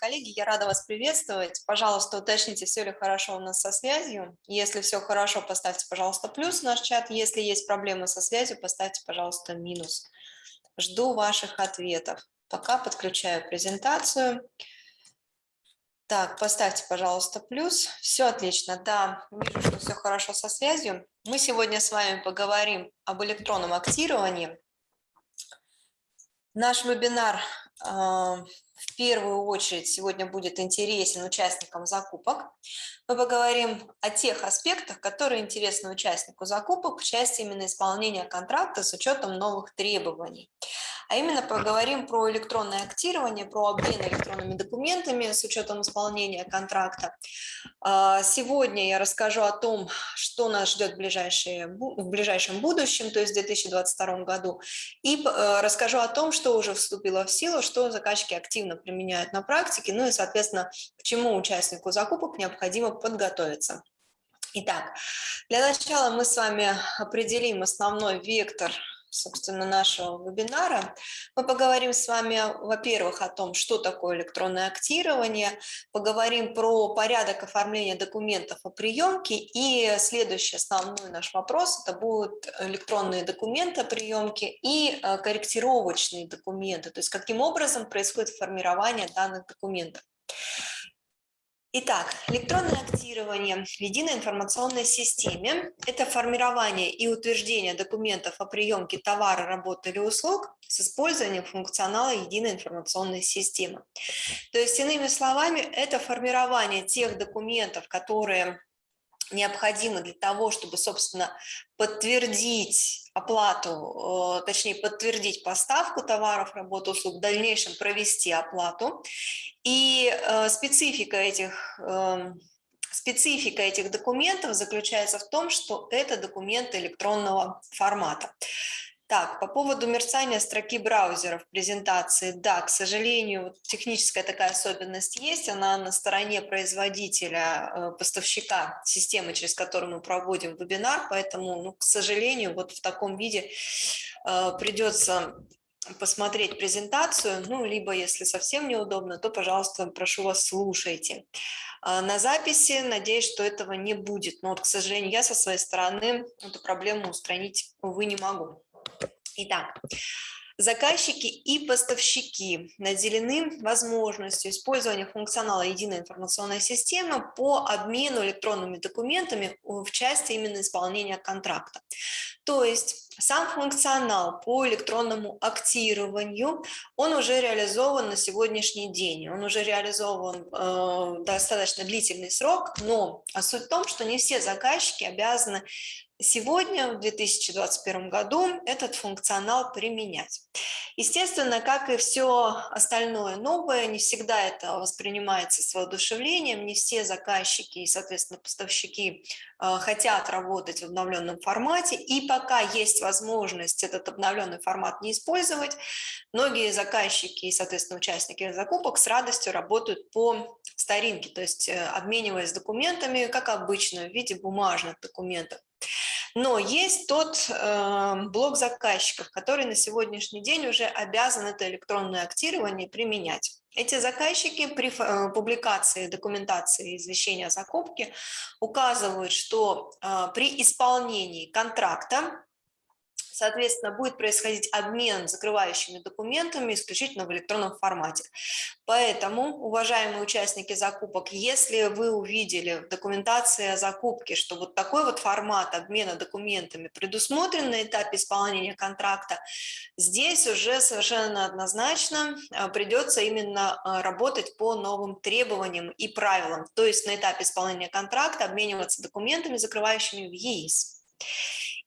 коллеги, я рада вас приветствовать. Пожалуйста, уточните, все ли хорошо у нас со связью. Если все хорошо, поставьте, пожалуйста, плюс в наш чат. Если есть проблемы со связью, поставьте, пожалуйста, минус. Жду ваших ответов. Пока подключаю презентацию. Так, поставьте, пожалуйста, плюс. Все отлично. Да, вижу, что все хорошо со связью. Мы сегодня с вами поговорим об электронном актировании. Наш вебинар в первую очередь сегодня будет интересен участникам закупок. Мы поговорим о тех аспектах, которые интересны участнику закупок в части именно исполнения контракта с учетом новых требований. А именно поговорим про электронное актирование, про обмен электронными документами с учетом исполнения контракта. А, сегодня я расскажу о том, что нас ждет в, ближайшее, в ближайшем будущем, то есть в 2022 году, и э, расскажу о том, что уже вступило в силу, что заказчики активно применяют на практике, ну и, соответственно, к чему участнику закупок необходимо подготовиться. Итак, для начала мы с вами определим основной вектор собственно, нашего вебинара. Мы поговорим с вами, во-первых, о том, что такое электронное актирование, поговорим про порядок оформления документов о приемке, и следующий основной наш вопрос – это будут электронные документы о приемке и э, корректировочные документы, то есть каким образом происходит формирование данных документов. Итак, электронное актирование в единой информационной системе – это формирование и утверждение документов о приемке товара, работы или услуг с использованием функционала единой информационной системы. То есть, иными словами, это формирование тех документов, которые необходимы для того, чтобы, собственно, подтвердить оплату, э, точнее, подтвердить поставку товаров, работ, услуг, в дальнейшем провести оплату. И э, специфика этих эм, Специфика этих документов заключается в том, что это документы электронного формата. Так, по поводу мерцания строки браузера в презентации, да, к сожалению, техническая такая особенность есть, она на стороне производителя, э, поставщика системы, через которую мы проводим вебинар, поэтому, ну, к сожалению, вот в таком виде э, придется посмотреть презентацию, ну, либо, если совсем неудобно, то, пожалуйста, прошу вас, слушайте. Э, на записи, надеюсь, что этого не будет, но вот, к сожалению, я со своей стороны эту проблему устранить, увы, не могу. Итак, Заказчики и поставщики наделены возможностью использования функционала единой информационной системы по обмену электронными документами в части именно исполнения контракта. То есть сам функционал по электронному актированию, он уже реализован на сегодняшний день, он уже реализован э, достаточно длительный срок, но суть в том, что не все заказчики обязаны сегодня, в 2021 году, этот функционал применять. Естественно, как и все остальное новое, не всегда это воспринимается с воодушевлением, не все заказчики и, соответственно, поставщики э, хотят работать в обновленном формате, и пока есть возможность этот обновленный формат не использовать, многие заказчики и, соответственно, участники закупок с радостью работают по старинке, то есть э, обмениваясь документами, как обычно, в виде бумажных документов. Но есть тот э, блок заказчиков, который на сегодняшний день уже обязан это электронное актирование применять. Эти заказчики при э, публикации документации извещения о закупке указывают, что э, при исполнении контракта Соответственно, будет происходить обмен закрывающими документами исключительно в электронном формате. Поэтому, уважаемые участники закупок, если вы увидели в документации о закупке, что вот такой вот формат обмена документами предусмотрен на этапе исполнения контракта, здесь уже совершенно однозначно а, придется именно а, работать по новым требованиям и правилам, то есть на этапе исполнения контракта обмениваться документами, закрывающими в ЕИС.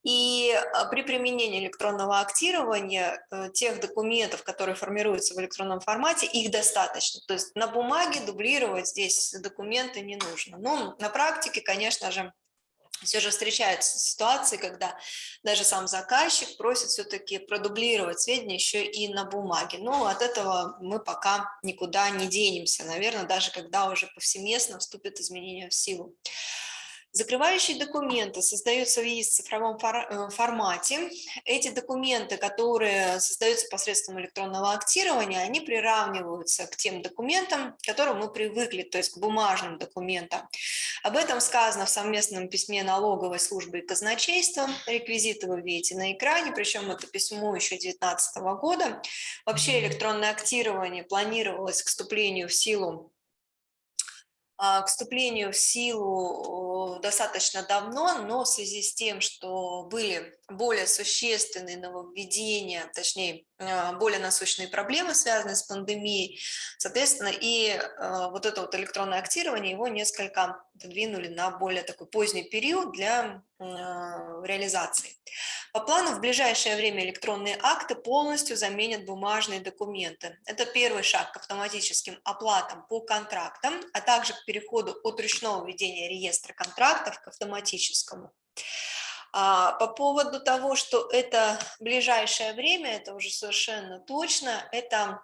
И а, при применении электронного актирования э, тех документов, которые формируются в электронном формате, их достаточно. То есть на бумаге дублировать здесь документы не нужно. Но на практике, конечно же, все же встречаются ситуации, когда даже сам заказчик просит все-таки продублировать сведения еще и на бумаге. Но от этого мы пока никуда не денемся, наверное, даже когда уже повсеместно вступят изменения в силу. Закрывающие документы создаются в ЕИС в цифровом э, формате. Эти документы, которые создаются посредством электронного актирования, они приравниваются к тем документам, к которым мы привыкли, то есть к бумажным документам. Об этом сказано в совместном письме налоговой службы и казначейства. Реквизиты вы видите на экране, причем это письмо еще 2019 года. Вообще электронное актирование планировалось к вступлению в силу к вступлению в силу достаточно давно, но в связи с тем, что были более существенные нововведения, точнее, а, более насущные проблемы, связанные с пандемией, соответственно, и а, вот это вот электронное актирование, его несколько подвинули на более такой поздний период для реализации. По плану в ближайшее время электронные акты полностью заменят бумажные документы. Это первый шаг к автоматическим оплатам по контрактам, а также к переходу от ручного ведения реестра контрактов к автоматическому. А, по поводу того, что это ближайшее время, это уже совершенно точно, это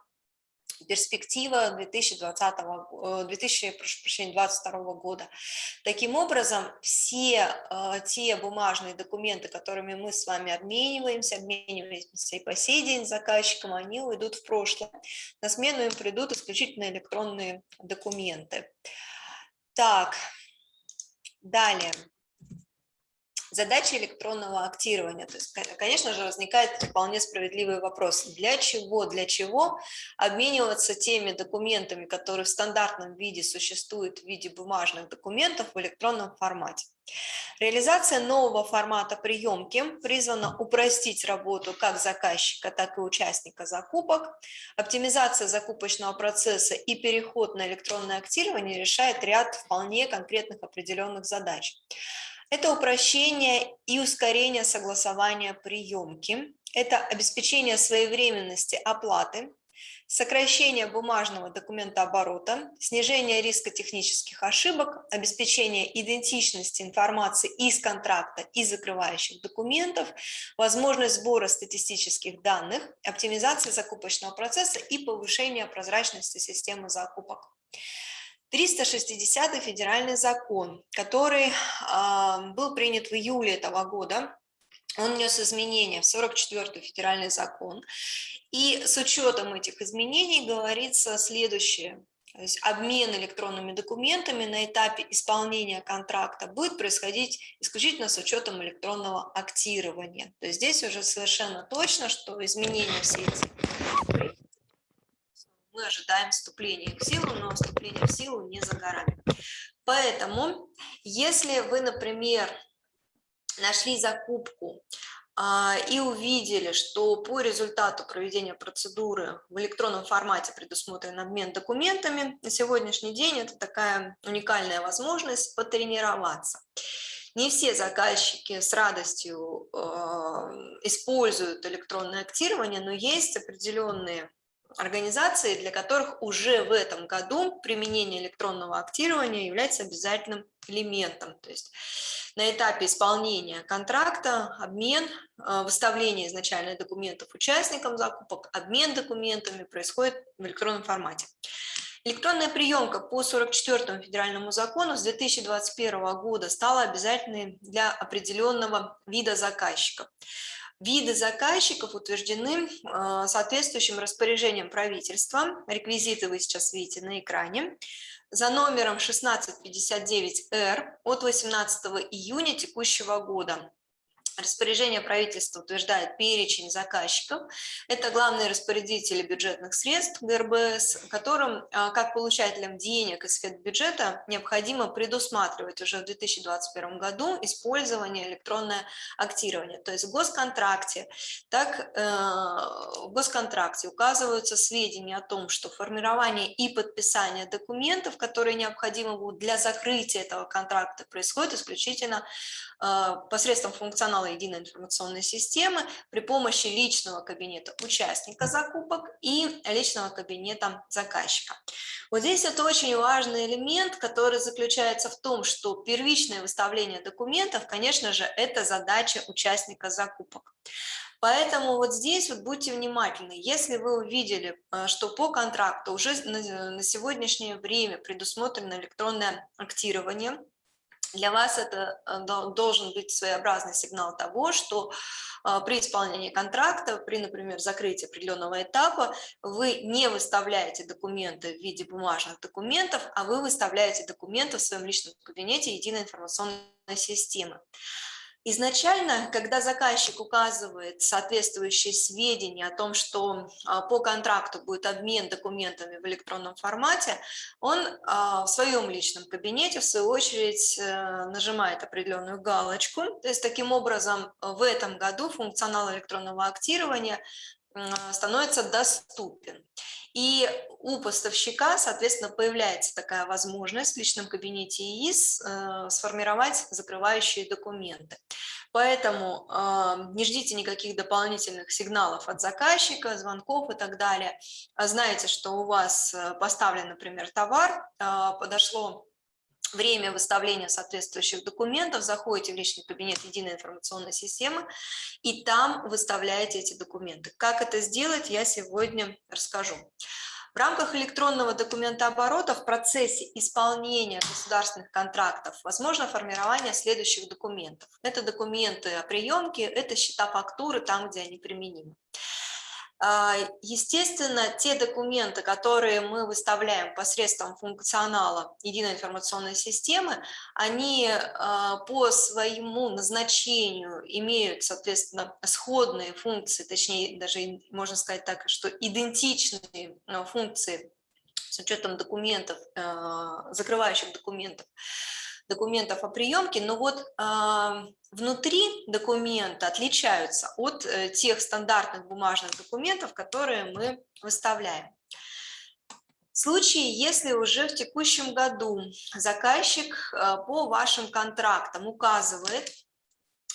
перспектива 2020, 2022 года. Таким образом, все э, те бумажные документы, которыми мы с вами обмениваемся, обмениваемся и по сей день с заказчиком, они уйдут в прошлое. На смену им придут исключительно электронные документы. Так, далее. Задача электронного актирования. То есть, конечно же, возникает вполне справедливый вопрос. Для чего, для чего обмениваться теми документами, которые в стандартном виде существуют в виде бумажных документов в электронном формате? Реализация нового формата приемки призвана упростить работу как заказчика, так и участника закупок. Оптимизация закупочного процесса и переход на электронное актирование решает ряд вполне конкретных определенных задач. Это упрощение и ускорение согласования приемки, это обеспечение своевременности оплаты, сокращение бумажного документооборота, снижение риска технических ошибок, обеспечение идентичности информации из контракта и закрывающих документов, возможность сбора статистических данных, оптимизация закупочного процесса и повышение прозрачности системы закупок. 360 федеральный закон, который был принят в июле этого года, он внес изменения в 44 федеральный закон. И с учетом этих изменений говорится следующее. То есть обмен электронными документами на этапе исполнения контракта будет происходить исключительно с учетом электронного актирования. То есть здесь уже совершенно точно, что изменения все эти мы ожидаем вступления в силу, но вступление в силу не за горами. Поэтому, если вы, например, нашли закупку а, и увидели, что по результату проведения процедуры в электронном формате предусмотрен обмен документами, на сегодняшний день это такая уникальная возможность потренироваться. Не все заказчики с радостью э, используют электронное актирование, но есть определенные организации, для которых уже в этом году применение электронного актирования является обязательным элементом. То есть на этапе исполнения контракта, обмен, э, выставление изначальных документов участникам закупок, обмен документами происходит в электронном формате. Электронная приемка по 44 федеральному закону с 2021 года стала обязательной для определенного вида заказчиков. Виды заказчиков утверждены а, соответствующим распоряжением правительства. Реквизиты вы сейчас видите на экране. За номером 1659-Р от 18 июня текущего года Распоряжение правительства утверждает перечень заказчиков. Это главные распорядители бюджетных средств ГРБС, которым, а, как получателям денег из бюджета, необходимо предусматривать уже в 2021 году использование электронное актирование. То есть в госконтракте, так э, в госконтракте указываются сведения о том, что формирование и подписание документов, которые необходимы будут для закрытия этого контракта, происходит исключительно э, посредством функционала единой информационной системы при помощи личного кабинета участника закупок и личного кабинета заказчика. Вот здесь это очень важный элемент, который заключается в том, что первичное выставление документов, конечно же, это задача участника закупок. Поэтому вот здесь вот будьте внимательны. Если вы увидели, э, что по контракту уже на сегодняшнее время предусмотрено электронное актирование, для вас это э, должен быть своеобразный сигнал того, что а, при исполнении контракта, при, например, закрытии определенного этапа, вы не выставляете документы в виде бумажных документов, а вы выставляете документы в своем личном кабинете единой информационной системы. Изначально, когда заказчик указывает соответствующие сведения о том, что а, по контракту будет обмен документами в электронном формате, он а, в своем личном кабинете, в свою очередь, э, нажимает определенную галочку. То есть, таким образом, в этом году функционал электронного актирования становится доступен. И у поставщика, соответственно, появляется такая возможность в личном кабинете ИИС э, сформировать закрывающие документы. Поэтому э, не ждите никаких дополнительных сигналов от заказчика, звонков и так далее. А знаете, что у вас э, поставлен, например, товар, э, подошло время выставления соответствующих документов, заходите в личный кабинет единой информационной системы и там выставляете эти документы. Как это сделать, я сегодня расскажу. В рамках электронного документооборота в процессе исполнения государственных контрактов возможно формирование следующих документов. Это документы о приемке, это счета фактуры там, где они применимы. А, естественно, те документы, которые мы выставляем посредством функционала единой информационной системы, они а, по своему назначению имеют, соответственно, сходные функции, точнее, даже можно сказать так, что идентичные а, функции с учетом документов, закрывающих документов, документов о приемке, но вот внутри документа отличаются от э, тех стандартных бумажных документов, которые мы выставляем. В случае, если уже в текущем году заказчик э, по вашим контрактам указывает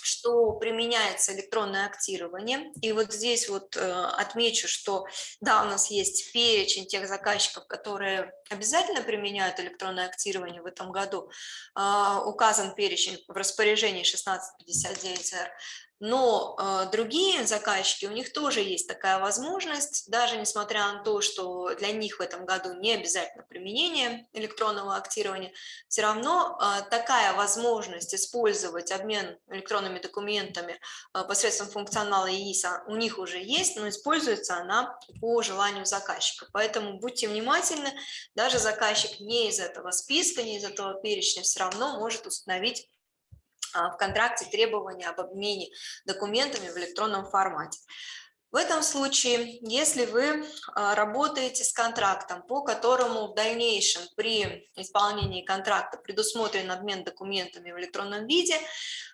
что применяется электронное актирование. И вот здесь вот э, отмечу, что да, у нас есть перечень тех заказчиков, которые обязательно применяют электронное актирование в этом году. Э, указан перечень в распоряжении 1659-р но э, другие заказчики, у них тоже есть такая возможность, даже несмотря на то, что для них в этом году не обязательно применение электронного актирования, все равно э, такая возможность использовать обмен электронными документами э, посредством функционала ИИСа у них уже есть, но используется она по желанию заказчика. Поэтому будьте внимательны, даже заказчик не из этого списка, не из этого перечня все равно может установить в контракте требования об обмене документами в электронном формате. В этом случае, если вы а, работаете с контрактом, по которому в дальнейшем при исполнении контракта предусмотрен обмен документами в электронном виде,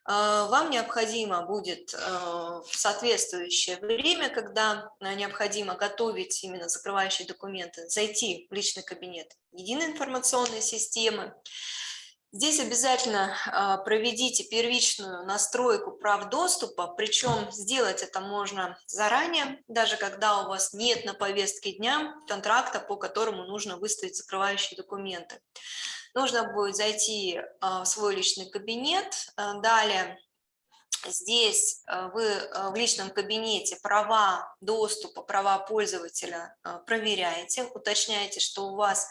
а, вам необходимо будет в соответствующее время, когда необходимо готовить именно закрывающие документы, зайти в личный кабинет единой информационной системы, Здесь обязательно а, проведите первичную настройку прав доступа, причем сделать это можно заранее, даже когда у вас нет на повестке дня контракта, по которому нужно выставить закрывающие документы. Нужно будет зайти а, в свой личный кабинет, а, далее Здесь вы в личном кабинете права доступа, права пользователя проверяете, уточняете, что у вас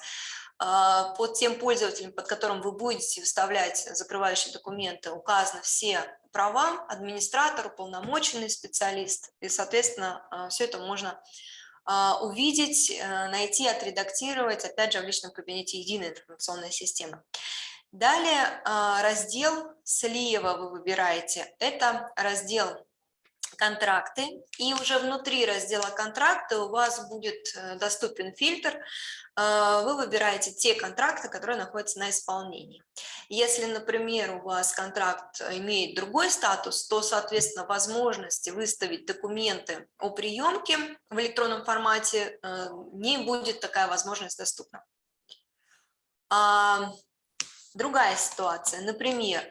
а, под тем пользователем, под которым вы будете вставлять закрывающие документы, указаны все права, администратор, уполномоченный специалист, и, соответственно, а, все это можно а, увидеть, э, найти, отредактировать, опять же, в личном кабинете единой информационной системы. Далее раздел слева вы выбираете, это раздел контракты, и уже внутри раздела контракты у вас будет э, доступен фильтр, э, вы выбираете те контракты, которые находятся на исполнении. Если, например, у вас контракт имеет другой статус, то, соответственно, возможности выставить документы о приемке в электронном формате э, не будет такая возможность доступна. А, другая ситуация, например,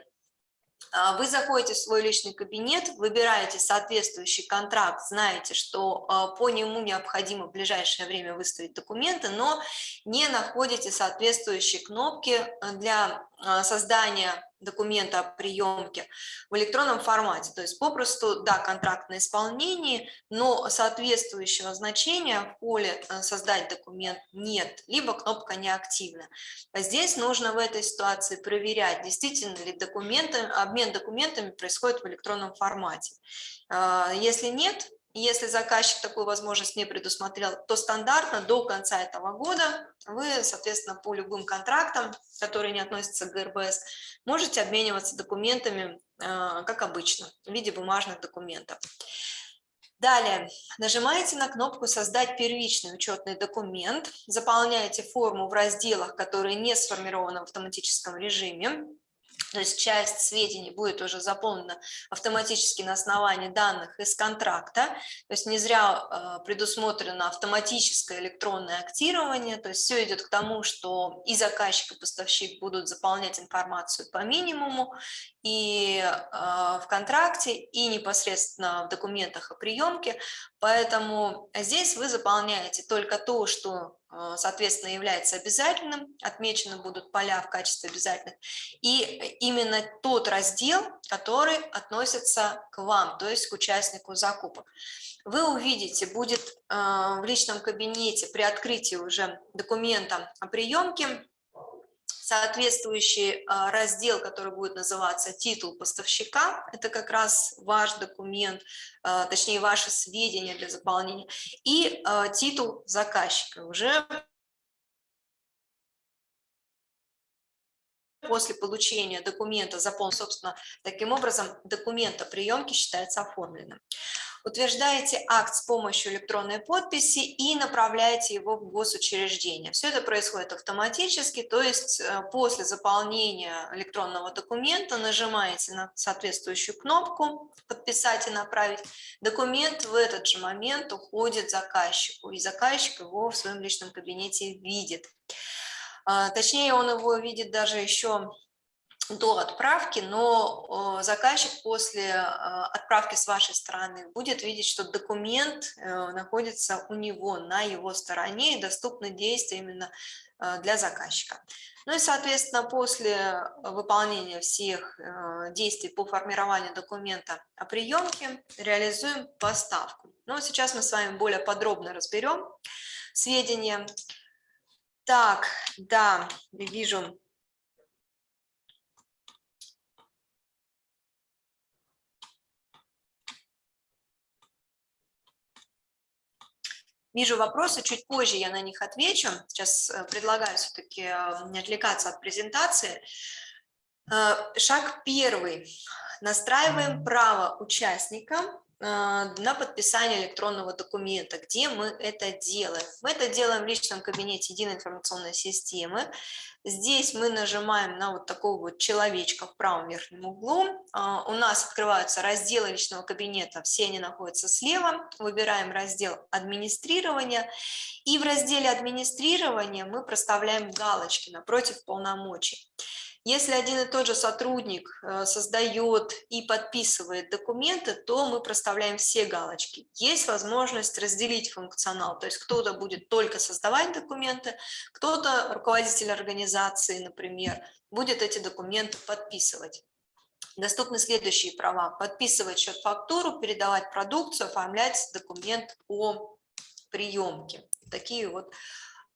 вы заходите в свой личный кабинет, выбираете соответствующий контракт, знаете, что а, по нему необходимо в ближайшее время выставить документы, но не находите соответствующие кнопки а, для а, создания документа о приемке в электронном формате. То есть попросту, да, контракт на исполнении, но соответствующего значения в поле э, «Создать документ» нет, либо кнопка неактивна. А здесь нужно в этой ситуации проверять, действительно ли документы, обмен документами происходит в электронном формате. А, если нет, если заказчик такую возможность не предусмотрел, то стандартно до конца этого года вы, соответственно, по любым контрактам, которые не относятся к ГРБС, можете обмениваться документами, а, как обычно, в виде бумажных документов. Далее, нажимаете на кнопку «Создать первичный учетный документ», заполняете форму в разделах, которые не сформированы в автоматическом режиме, то есть часть сведений будет уже заполнена автоматически на основании данных из контракта, то есть не зря э, предусмотрено автоматическое электронное актирование, то есть все идет к тому, что и заказчик, и поставщик будут заполнять информацию по минимуму, и э, в контракте, и непосредственно в документах о приемке, поэтому здесь вы заполняете только то, что э, соответственно, является обязательным, отмечены будут поля в качестве обязательных, и именно тот раздел, который относится к вам, то есть к участнику закупок. Вы увидите, будет э, в личном кабинете при открытии уже документа о приемке соответствующий а, раздел, который будет называться «Титул поставщика», это как раз ваш документ, а, точнее, ваши сведения для заполнения, и а, титул заказчика, уже после получения документа заполнен, собственно, таким образом документ о приемке считается оформленным утверждаете акт с помощью электронной подписи и направляете его в госучреждение. Все это происходит автоматически, то есть э, после заполнения электронного документа нажимаете на соответствующую кнопку «Подписать и направить». Документ в этот же момент уходит заказчику, и заказчик его в своем личном кабинете видит. А, точнее, он его видит даже еще до отправки, но заказчик после а, отправки с вашей стороны будет видеть, что документ э, находится у него, на его стороне, и доступны действия именно э, для заказчика. Ну и, соответственно, после выполнения всех э, действий по формированию документа о приемке реализуем поставку. Ну, сейчас мы с вами более подробно разберем сведения. Так, да, вижу, Вижу вопросы, чуть позже я на них отвечу. Сейчас э, предлагаю все-таки э, не отвлекаться от презентации. Э, шаг первый. Настраиваем право участника на подписание электронного документа. Где мы это делаем? Мы это делаем в личном кабинете единой информационной системы. Здесь мы нажимаем на вот такого вот человечка в правом верхнем углу. А, у нас открываются разделы личного кабинета, все они находятся слева. Выбираем раздел администрирования. И в разделе администрирования мы проставляем галочки напротив полномочий. Если один и тот же сотрудник э, создает и подписывает документы, то мы проставляем все галочки. Есть возможность разделить функционал, то есть кто-то будет только создавать документы, кто-то, руководитель организации, например, будет эти документы подписывать. Доступны следующие права. Подписывать счет-фактуру, передавать продукцию, оформлять документ о приемке. Такие вот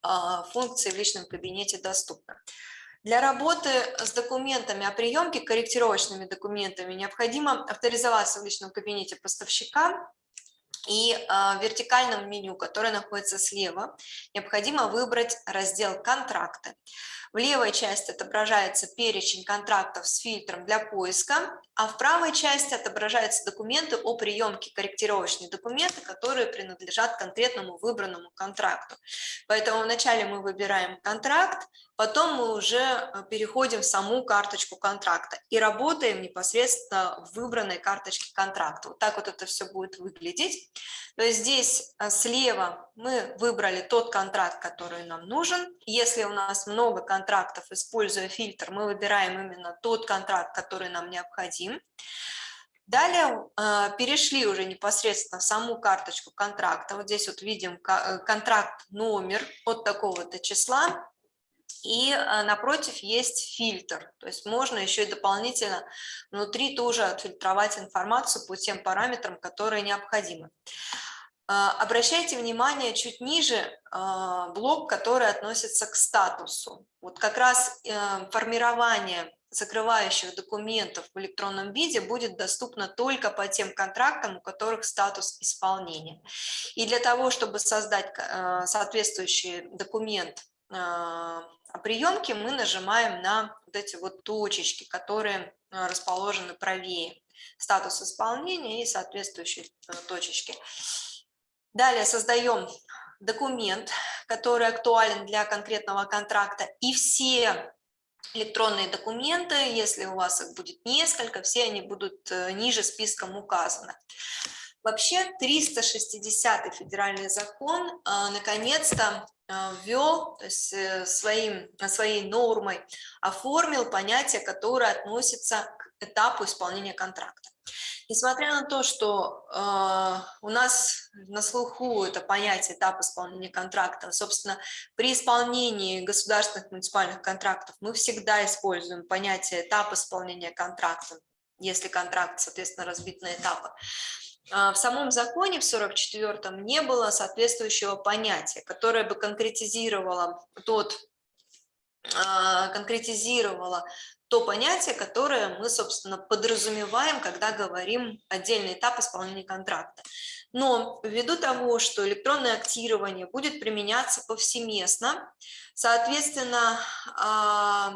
а, функции в личном кабинете доступны. Для работы с документами о приемке, корректировочными документами, необходимо авторизоваться в личном кабинете поставщика и э, в вертикальном меню, которое находится слева, необходимо выбрать раздел «Контракты». В левой части отображается перечень контрактов с фильтром для поиска, а в правой части отображаются документы о приемке корректировочные документы, которые принадлежат конкретному выбранному контракту. Поэтому вначале мы выбираем контракт, потом мы уже э, переходим в саму карточку контракта и работаем непосредственно в выбранной карточке контракта. Вот так вот это все будет выглядеть. То есть здесь э, слева мы выбрали тот контракт, который нам нужен. Если у нас много контрактов, используя фильтр, мы выбираем именно тот контракт, который нам необходим. Далее э, перешли уже непосредственно в саму карточку контракта. Вот здесь вот видим контракт номер от такого-то числа И э, напротив есть фильтр, то есть можно еще и дополнительно внутри тоже отфильтровать информацию по тем параметрам, которые необходимы. Э, обращайте внимание чуть ниже э, блок, который относится к статусу. Вот как раз формирование закрывающих документов в электронном виде будет доступно только по тем контрактам, у которых статус исполнения. И для того, чтобы создать соответствующий документ приемки мы нажимаем на вот эти вот точечки, которые э, расположены правее. Статус исполнения и соответствующие э, точечки. Далее создаем документ, который актуален для конкретного контракта, и все электронные документы, если у вас их будет несколько, все они будут э, ниже списком указаны. Вообще 360 федеральный закон наконец-то а, ввел, то есть э, своим, своей нормой оформил понятие, которое относится к этапу исполнения контракта. Несмотря на то, что э, у нас на слуху это понятие этап исполнения контракта, собственно, при исполнении государственных муниципальных контрактов мы всегда используем понятие этап исполнения контракта, если контракт, соответственно, разбит на этапы. А, в самом законе, в 44-м, не было соответствующего понятия, которое бы конкретизировало тот, а, конкретизировало то понятие, которое мы, собственно, подразумеваем, когда говорим отдельный этап исполнения контракта. Но ввиду того, что электронное актирование будет применяться повсеместно, соответственно, а,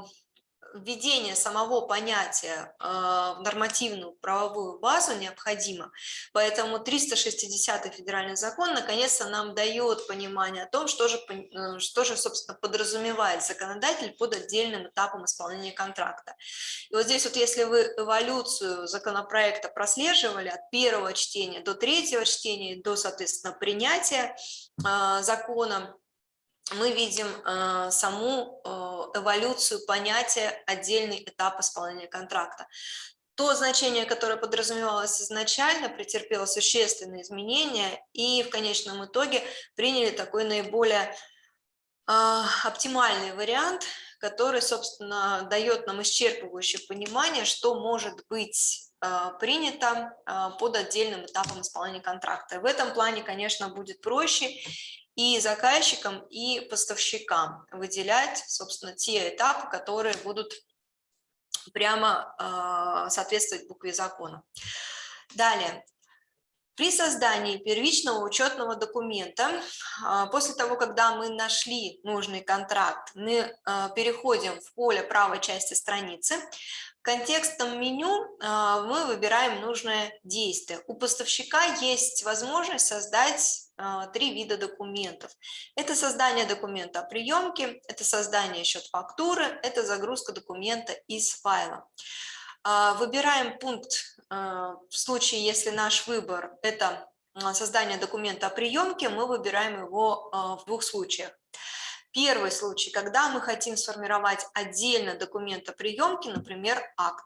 введение самого понятия а, в нормативную правовую базу необходимо. Поэтому 360 федеральный закон наконец-то нам дает понимание о том, что же, э, что же, собственно, подразумевает законодатель под отдельным этапом исполнения контракта. И вот здесь вот, если вы эволюцию законопроекта прослеживали от первого чтения до третьего чтения, до, соответственно, принятия а, закона, мы видим э, саму э, эволюцию понятия отдельный этап исполнения контракта. То значение, которое подразумевалось изначально, претерпело существенные изменения и в конечном итоге приняли такой наиболее э, оптимальный вариант, который, собственно, дает нам исчерпывающее понимание, что может быть принято под отдельным этапом исполнения контракта. В этом плане, конечно, будет проще и заказчикам, и поставщикам выделять, собственно, те этапы, которые будут прямо э, соответствовать букве закона. Далее. При создании первичного учетного документа, а, после того, когда мы нашли нужный контракт, мы а, переходим в поле правой части страницы, контекстом меню а, мы выбираем нужное действие. У поставщика есть возможность создать а, три вида документов. Это создание документа о приемке, это создание счет-фактуры, это загрузка документа из файла. А, выбираем пункт в случае, если наш выбор – это создание документа о приемке, мы выбираем его в двух случаях. Первый случай, когда мы хотим сформировать отдельно документ о приемке, например, акт.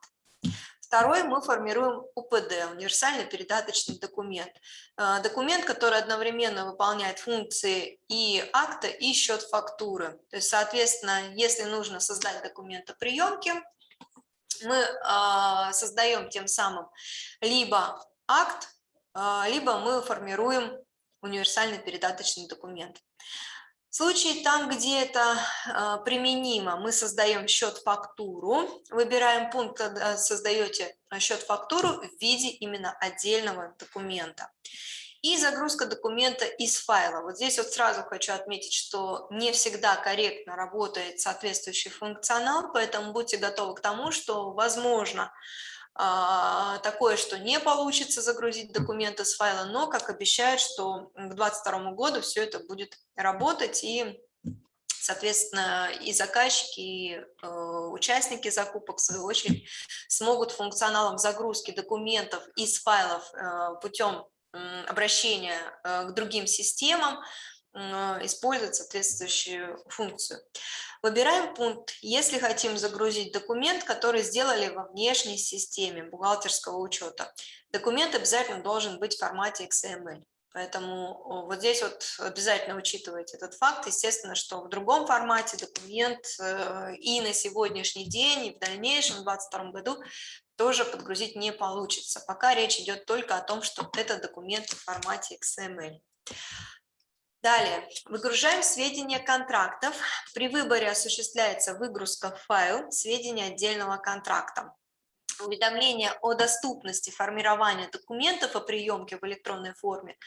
Второй мы формируем УПД, универсальный передаточный документ. Э, документ, который одновременно выполняет функции и акта, и счет фактуры. То есть, соответственно, если нужно создать документ о приемке, мы э, создаем тем самым либо акт, э, либо мы формируем универсальный передаточный документ. В случае там, где это э, применимо, мы создаем счет-фактуру, выбираем пункт, когда создаете счет-фактуру в виде именно отдельного документа. И загрузка документа из файла. Вот здесь вот сразу хочу отметить, что не всегда корректно работает соответствующий функционал, поэтому будьте готовы к тому, что, возможно, а, такое, что не получится загрузить документы с файла, но, как обещают, что к 2022 году все это будет работать и соответственно, и заказчики, и э, участники закупок, в свою очередь, смогут функционалом загрузки документов из файлов э, путем обращения э, к другим системам использовать соответствующую функцию. Выбираем пункт, если хотим загрузить документ, который сделали во внешней системе бухгалтерского учета. Документ обязательно должен быть в формате XML. Поэтому вот здесь вот обязательно учитывайте этот факт. Естественно, что в другом формате документ э, и на сегодняшний день, и в дальнейшем, в 2022 году тоже подгрузить не получится. Пока речь идет только о том, что это документ в формате XML. Далее, выгружаем сведения контрактов. При выборе осуществляется выгрузка в файл сведений отдельного контракта. Уведомление о доступности формирования документов о приемке в электронной форме.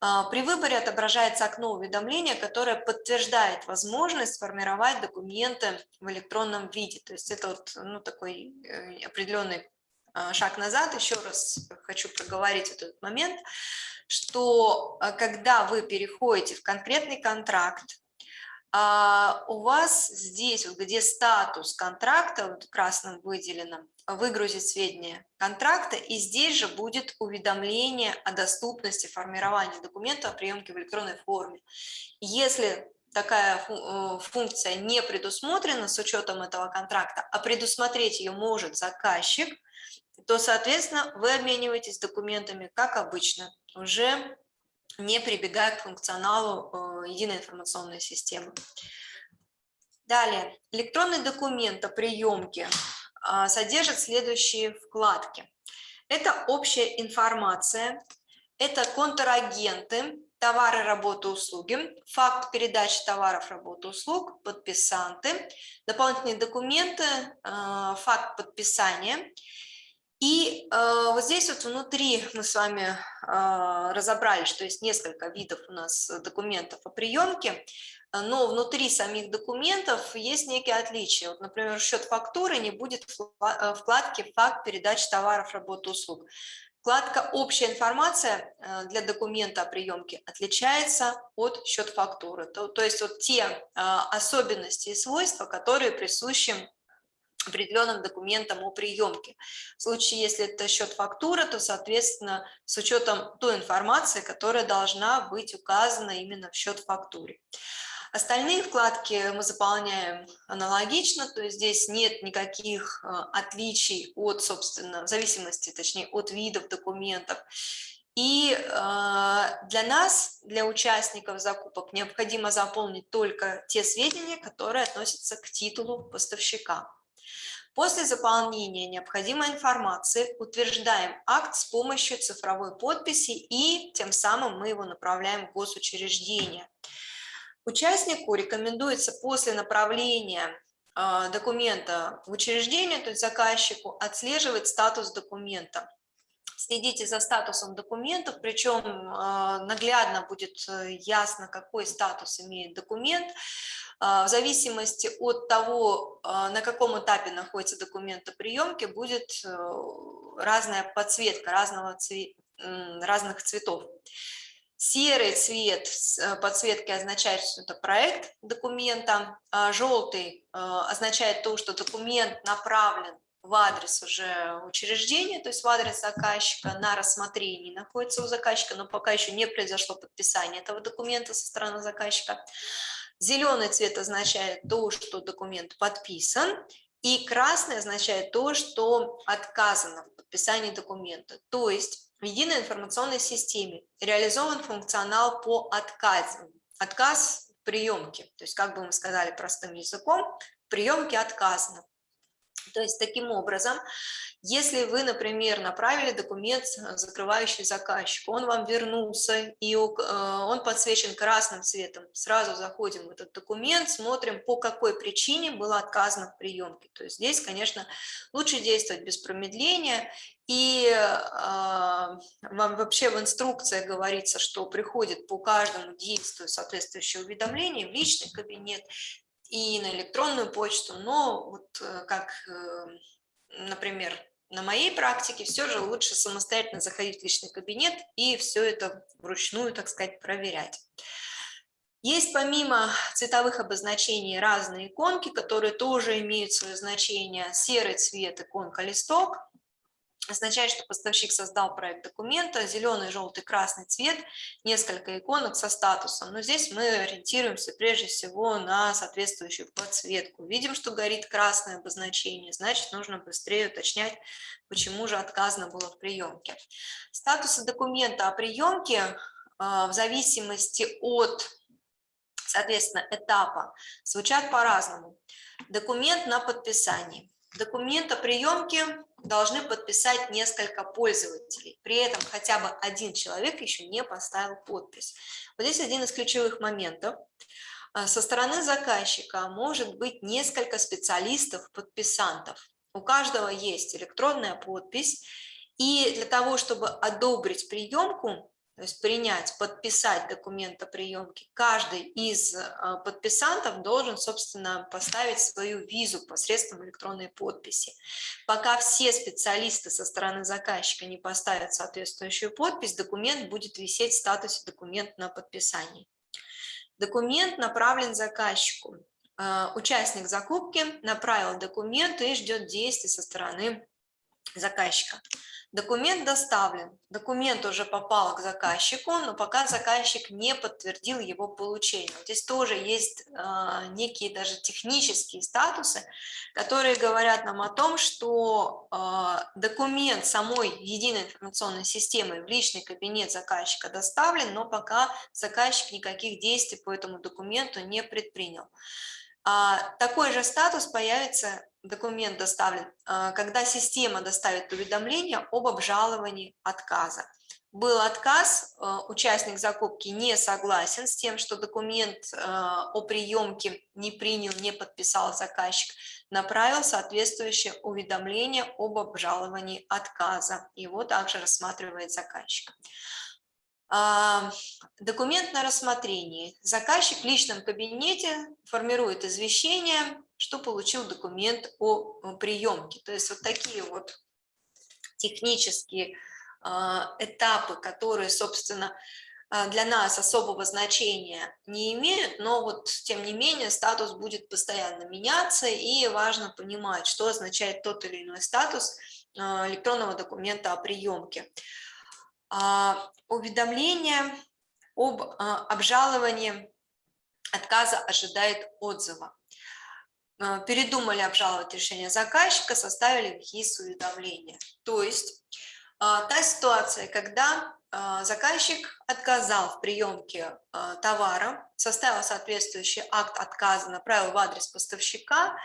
А, при выборе отображается окно уведомления, которое подтверждает возможность формировать документы в электронном виде. То есть это вот, ну, такой э, определенный а, шаг назад. Еще раз хочу проговорить этот момент что а, когда вы переходите в конкретный контракт, а, у вас здесь, вот где статус контракта, вот красным выделено, выгрузить сведения контракта, и здесь же будет уведомление о доступности формирования документа о приемке в электронной форме. Если такая э, функция не предусмотрена с учетом этого контракта, а предусмотреть ее может заказчик, то, соответственно, вы обмениваетесь документами, как обычно, уже не прибегая к функционалу э, единой информационной системы. Далее, электронный документ о приемке а, содержит следующие вкладки. Это общая информация, это контрагенты, товары, работы, услуги, факт передачи товаров, работы, услуг, подписанты, дополнительные документы, э, факт подписания и э, вот здесь вот внутри мы с вами э, разобрали, что есть несколько видов у нас документов о приемке, но внутри самих документов есть некие отличия. Вот, например, счет фактуры не будет э, вкладки «Факт передачи товаров, работы, услуг». Вкладка «Общая информация» э, для документа о приемке отличается от счет фактуры. То, то есть вот те э, особенности и свойства, которые присущи определенным документом о приемке. В случае, если это счет фактура, то, соответственно, с учетом той информации, которая должна быть указана именно в счет фактуре. Остальные вкладки мы заполняем аналогично, то есть здесь нет никаких э, отличий от, собственно, в зависимости, точнее, от видов документов. И э, для нас, для участников закупок, необходимо заполнить только те сведения, которые относятся к титулу поставщика. После заполнения необходимой информации утверждаем акт с помощью цифровой подписи и тем самым мы его направляем в госучреждение. Участнику рекомендуется после направления а, документа в учреждение, то есть заказчику, отслеживать статус документа. Следите за статусом документов, причем а, наглядно будет э, ясно, какой статус имеет документ. А, в зависимости от того, а, на каком этапе находится документ о приемке, будет э, разная подсветка разного цве... разных цветов. Серый цвет э, подсветки означает, что это проект документа, а желтый э, означает то, что документ направлен в адрес уже учреждения, то есть в адрес заказчика на рассмотрении находится у заказчика, но пока еще не произошло подписание этого документа со стороны заказчика. Зеленый цвет означает то, что документ подписан, и красный означает то, что отказано в подписании документа. То есть в единой информационной системе реализован функционал по отказу. Отказ в приемке, то есть, как бы мы сказали простым языком, в приемке отказано. То есть таким образом, если вы, например, направили документ, э, закрывающий заказчику, он вам вернулся, и э, он подсвечен красным цветом, сразу заходим в этот документ, смотрим, по какой причине было отказано в приемке. То есть здесь, конечно, лучше действовать без промедления, и э, вообще в инструкции говорится, что приходит по каждому действию соответствующее уведомление в личный кабинет, и на электронную почту, но вот э, как, э, например, на моей практике все же лучше самостоятельно заходить в личный кабинет и все это вручную, так сказать, проверять. Есть помимо цветовых обозначений разные иконки, которые тоже имеют свое значение. Серый цвет иконка листок, означает, что поставщик создал проект документа, зеленый, желтый, красный цвет, несколько иконок со статусом. Но здесь мы ориентируемся прежде всего на соответствующую подсветку. Видим, что горит красное обозначение, значит, нужно быстрее уточнять, почему же отказано было в приемке. Статусы документа о приемке в зависимости от, соответственно, этапа звучат по-разному. Документ на подписание. Документ о приемке должны подписать несколько пользователей. При этом хотя бы один человек еще не поставил подпись. Вот здесь один из ключевых моментов. А, со стороны заказчика может быть несколько специалистов-подписантов. У каждого есть электронная подпись. И для того, чтобы одобрить приемку, то есть принять, подписать документ о приемке, каждый из а, подписантов должен, собственно, поставить свою визу посредством электронной подписи. Пока все специалисты со стороны заказчика не поставят соответствующую подпись, документ будет висеть в статусе «Документ на подписание». Документ направлен заказчику. А, участник закупки направил документ и ждет действий со стороны заказчика. Документ доставлен, документ уже попал к заказчику, но пока заказчик не подтвердил его получение. Здесь тоже есть э, некие даже технические статусы, которые говорят нам о том, что э, документ самой единой информационной системы в личный кабинет заказчика доставлен, но пока заказчик никаких действий по этому документу не предпринял. А, такой же статус появится, документ доставлен, а, когда система доставит уведомление об обжаловании отказа. Был отказ, а, участник закупки не согласен с тем, что документ о приемке не принял, не подписал заказчик, направил соответствующее уведомление об обжаловании отказа. Его также рассматривает заказчик. Документ на рассмотрение. Заказчик в личном кабинете формирует извещение, что получил документ о приемке. То есть вот такие вот технические а, этапы, которые, собственно, а, для нас особого значения не имеют, но вот тем не менее статус будет постоянно меняться, и важно понимать, что означает тот или иной статус а, электронного документа о приемке. А, уведомление об а, обжаловании отказа ожидает отзыва. А, передумали обжаловать решение заказчика, составили ВХИС уведомления. То есть та ситуация, когда заказчик отказал в приемке товара, составил соответствующий акт отказа, направил в адрес поставщика,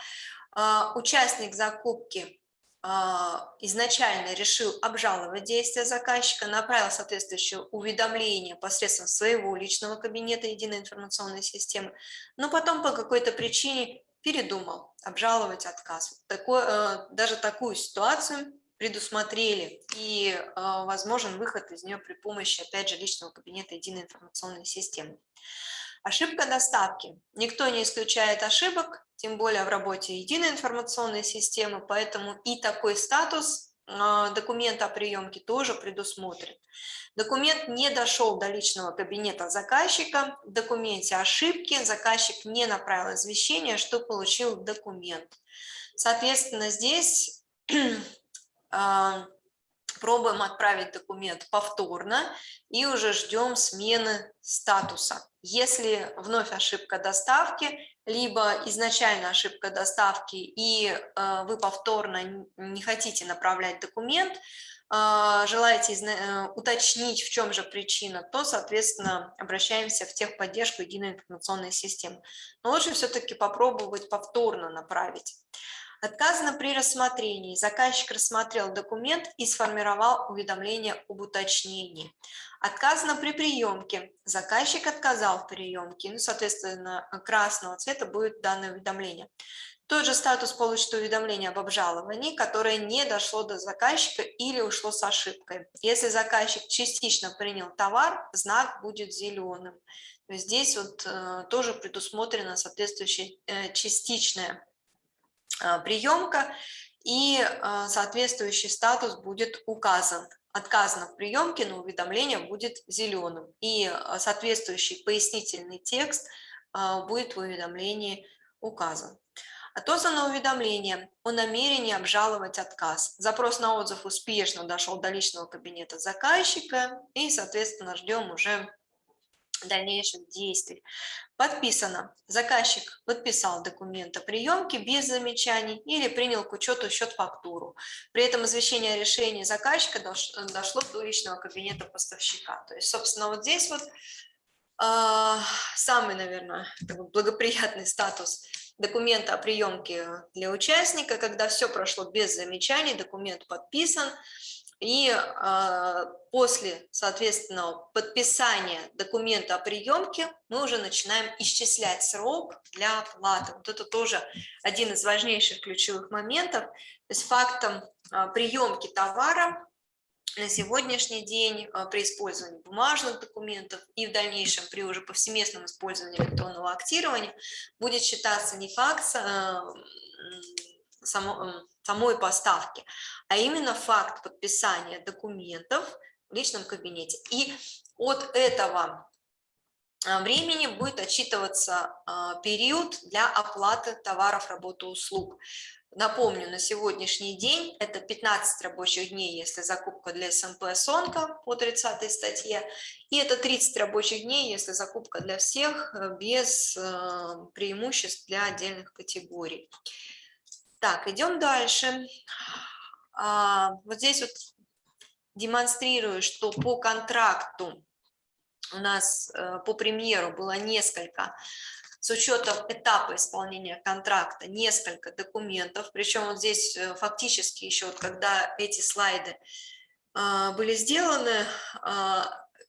участник закупки изначально решил обжаловать действия заказчика, направил соответствующее уведомление посредством своего личного кабинета единой информационной системы, но потом по какой-то причине передумал обжаловать отказ. Такой, э, даже такую ситуацию предусмотрели, и э, возможен выход из нее при помощи, опять же, личного кабинета единой информационной системы. Ошибка доставки. Никто не исключает ошибок, тем более в работе единой информационной системы, поэтому и такой статус а, документа о приемке тоже предусмотрен. Документ не дошел до личного кабинета заказчика, в документе ошибки, заказчик не направил извещение, что получил документ. Соответственно, здесь а, пробуем отправить документ повторно и уже ждем смены статуса. Если вновь ошибка доставки, либо изначально ошибка доставки, и э, вы повторно не хотите направлять документ, э, желаете э, уточнить, в чем же причина, то, соответственно, обращаемся в техподдержку единой информационной системы. Но лучше все-таки попробовать повторно направить. Отказано при рассмотрении. Заказчик рассмотрел документ и сформировал уведомление об уточнении. Отказано при приемке. Заказчик отказал в приемке. Ну, соответственно, красного цвета будет данное уведомление. Тот же статус получит уведомление об обжаловании, которое не дошло до заказчика или ушло с ошибкой. Если заказчик частично принял товар, знак будет зеленым. здесь вот э, тоже предусмотрено соответствующее э, частичное приемка, и а, соответствующий статус будет указан. Отказано в приемке, но уведомление будет зеленым. И а, соответствующий пояснительный текст будет в уведомлении указан. Отозвано уведомление о намерении обжаловать отказ. Запрос на отзыв успешно дошел до личного кабинета заказчика, и, соответственно, ждем уже дальнейших действий. Подписано. Заказчик подписал документ о приемке без замечаний или принял к учету счет-фактуру. При этом извещение о решении заказчика дошло до личного кабинета поставщика. То есть, собственно, вот здесь вот э, самый, наверное, благоприятный статус документа о приемке для участника, когда все прошло без замечаний, документ подписан, и э, после, соответственно, подписания документа о приемке мы уже начинаем исчислять срок для оплаты. Вот это тоже один из важнейших ключевых моментов. То есть фактом э, приемки товара на сегодняшний день э, при использовании бумажных документов и в дальнейшем при уже повсеместном использовании электронного актирования будет считаться не факт э, само, самой поставки, а именно факт подписания документов в личном кабинете. И от этого а, времени будет отчитываться а, период для оплаты товаров, работы, услуг. Напомню, на сегодняшний день это 15 рабочих дней, если закупка для СМП «Сонка» по 30 статье, и это 30 рабочих дней, если закупка для всех э, без э, преимуществ для отдельных категорий. Так, идем дальше. А, вот здесь вот демонстрирую, что по контракту у нас э, по премьеру было несколько, с учетом этапа исполнения контракта, несколько документов, причем вот здесь э, фактически еще, вот когда эти слайды а, были сделаны,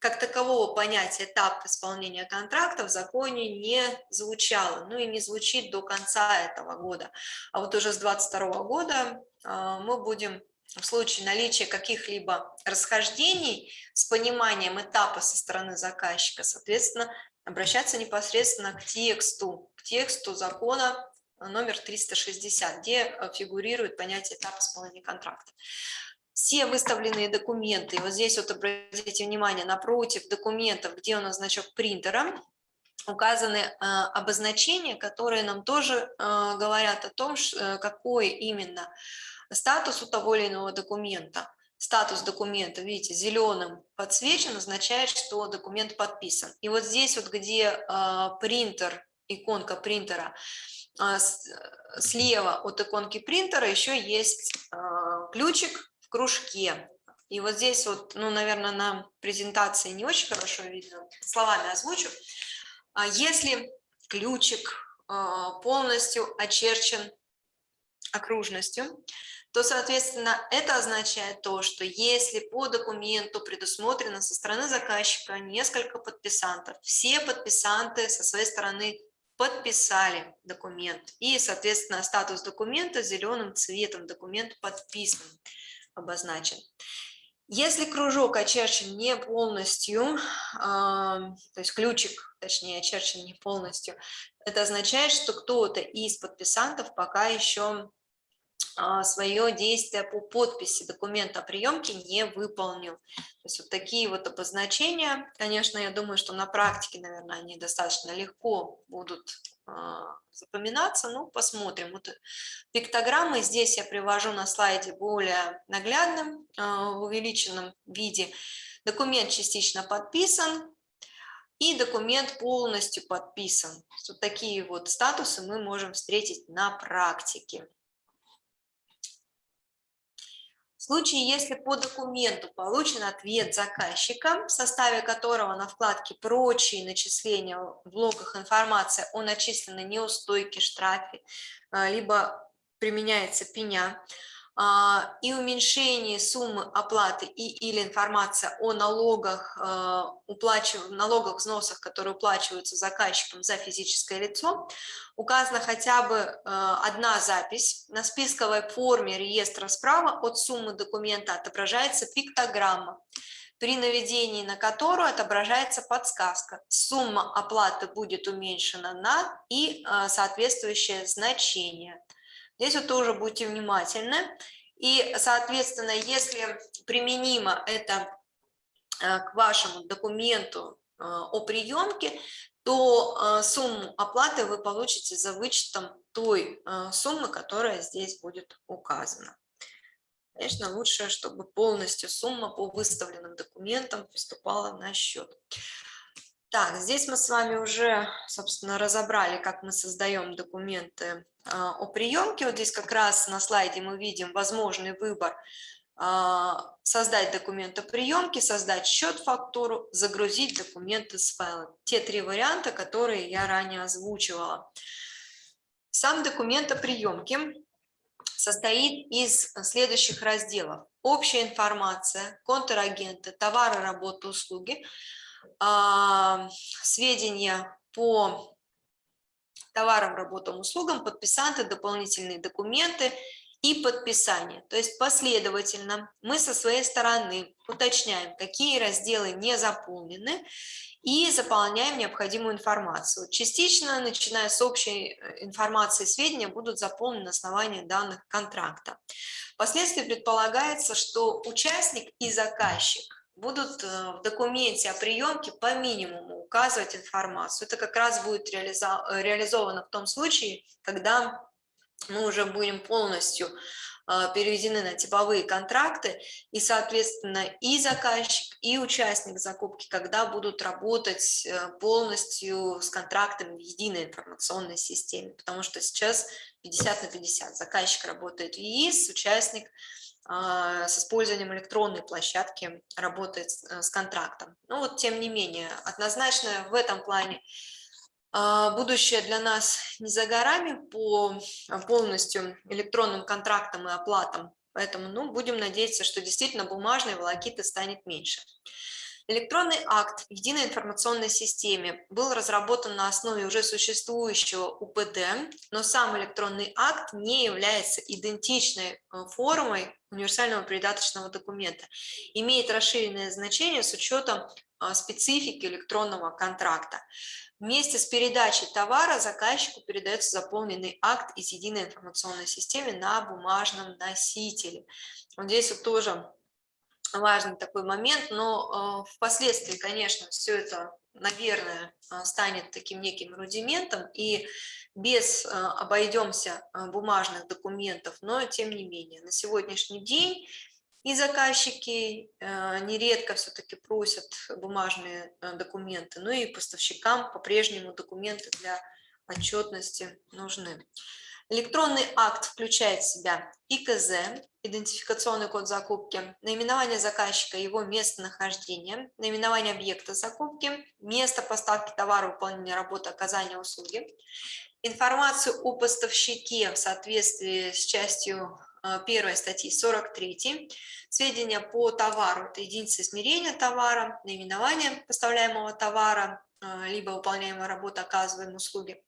как такового понятия этап исполнения контракта в законе не звучало, ну и не звучит до конца этого года. А вот уже с 2022 года а, мы будем в случае наличия каких-либо расхождений с пониманием этапа со стороны заказчика, соответственно, обращаться непосредственно к тексту, к тексту закона номер 360, где э, фигурирует понятие этапа исполнения контракта все выставленные документы, вот здесь вот обратите внимание, напротив документов, где у нас значок принтера, указаны э, обозначения, которые нам тоже э, говорят о том, ш, э, какой именно статус у того или иного документа. Статус документа, видите, зеленым подсвечен, означает, что документ подписан. И вот здесь вот, где э, принтер, иконка принтера, э, слева от иконки принтера еще есть э, ключик, кружке. И вот здесь вот, ну, наверное, на презентации не очень хорошо видно, словами озвучу. А если ключик а, полностью очерчен окружностью, то, соответственно, это означает то, что если по документу предусмотрено со стороны заказчика несколько подписантов, все подписанты со своей стороны подписали документ, и, соответственно, статус документа зеленым цветом, документ подписан обозначен. Если кружок очерчен не полностью, то есть ключик, точнее, очерчен не полностью, это означает, что кто-то из подписантов пока еще а, свое действие по подписи документа о приемке не выполнил. То есть вот такие вот обозначения, конечно, я думаю, что на практике, наверное, они достаточно легко будут запоминаться, ну, посмотрим. Вот пиктограммы здесь я привожу на слайде более наглядным, а, в увеличенном виде. Документ частично подписан, и документ полностью подписан. Вот такие вот статусы мы можем встретить на практике. В случае, если по документу получен ответ заказчика, в составе которого на вкладке «Прочие начисления» в блоках информация о начисленной неустойке, штрафе, а, либо применяется пеня, и уменьшение суммы оплаты и или информация о налогах, а, уплачив... налогах, взносах, которые уплачиваются заказчиком за физическое лицо, указана хотя бы а, одна запись. На списковой форме реестра справа от суммы документа отображается пиктограмма, при наведении на которую отображается подсказка. Сумма оплаты будет уменьшена на и соответствующее значение – Здесь вот тоже будьте внимательны. И, соответственно, если применимо это э, к вашему документу э, о приемке, то э, сумму оплаты вы получите за вычетом той суммы, которая здесь будет указана. Конечно, лучше, чтобы полностью сумма по выставленным документам поступала на счет. Так, здесь мы с вами уже, собственно, разобрали, как мы создаем документы а, о приемке. Вот здесь как раз на слайде мы видим возможный выбор а, создать документ о приемке, создать счет-фактуру, загрузить документы с файла. Те три варианта, которые я ранее озвучивала. Сам документ о приемке состоит из следующих разделов. Общая информация, контрагенты, товары, работы, услуги, сведения по товарам, работам, услугам, подписанты, дополнительные документы и подписание. То есть последовательно мы со своей стороны уточняем, какие разделы не заполнены и заполняем необходимую информацию. Частично, начиная с общей э, информации, сведения будут заполнены на основании данных контракта. Впоследствии предполагается, что участник и заказчик будут э, в документе о приемке по минимуму указывать информацию. Это как раз будет реализовано в том случае, когда мы уже будем полностью а, переведены на типовые контракты, и, соответственно, и заказчик, и участник закупки, когда будут работать э, полностью с контрактами в единой информационной системе, потому что сейчас 50 на 50. Заказчик работает в ЕИС, участник с использованием электронной площадки работает э, с контрактом. Но вот, тем не менее, однозначно в этом плане а, будущее для нас не за горами по а, полностью электронным контрактам и оплатам, поэтому ну, будем надеяться, что действительно бумажной волокиты станет меньше. Электронный акт в единой информационной системе был разработан на основе уже существующего УПД, но сам электронный акт не является идентичной э, формой универсального придаточного документа, имеет расширенное значение с учетом а, специфики электронного контракта. Вместе с передачей товара заказчику передается заполненный акт из единой информационной системы на бумажном носителе. Вот здесь вот тоже важный такой момент, но э, впоследствии, конечно, все это, наверное, э, станет таким неким рудиментом, и без э, обойдемся бумажных документов, но тем не менее, на сегодняшний день и заказчики э, нередко все-таки просят бумажные э, документы, ну и поставщикам по-прежнему документы для отчетности нужны. Электронный акт включает в себя ИКЗ, идентификационный код закупки, наименование заказчика, его местонахождение, наименование объекта закупки, место поставки товара, выполнения работы, оказания услуги, информацию о поставщике в соответствии с частью а, первой статьи 43, сведения по товару, это единица измерения товара, наименование поставляемого товара, а, либо выполняемая работа, оказываемые услуги,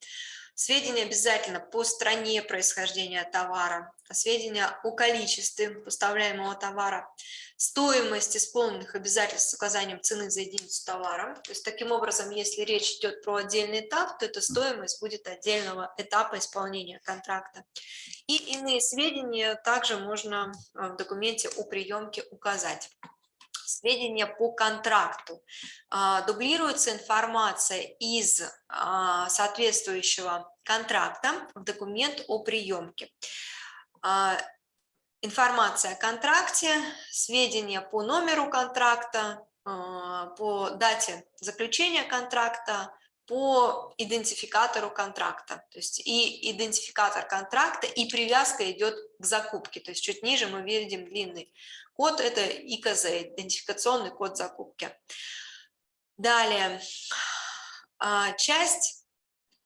сведения обязательно по стране происхождения товара, сведения о количестве поставляемого товара, стоимость исполненных обязательств с указанием цены за единицу товара. То есть таким образом, если речь идет про отдельный этап, то эта стоимость будет отдельного этапа исполнения контракта. И иные сведения также можно э, в документе о приемке указать сведения по контракту. А, дублируется информация из а, соответствующего контракта в документ о приемке. А, информация о контракте, сведения по номеру контракта, по дате заключения контракта, по идентификатору контракта. То есть и идентификатор контракта, и привязка идет к закупке. То есть чуть ниже мы видим длинный код, это ИКЗ, идентификационный код закупки. Далее, а, часть